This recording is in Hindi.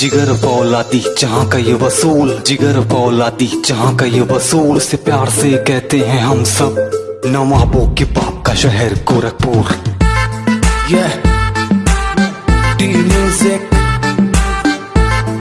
जिगर फौलादी, जहाँ का ये वसूल। जिगर फौलादी, जहाँ का ये वसूल। से प्यार से कहते हैं हम सब। नवाबों के बाप का शहर गोरखपुर। Yeah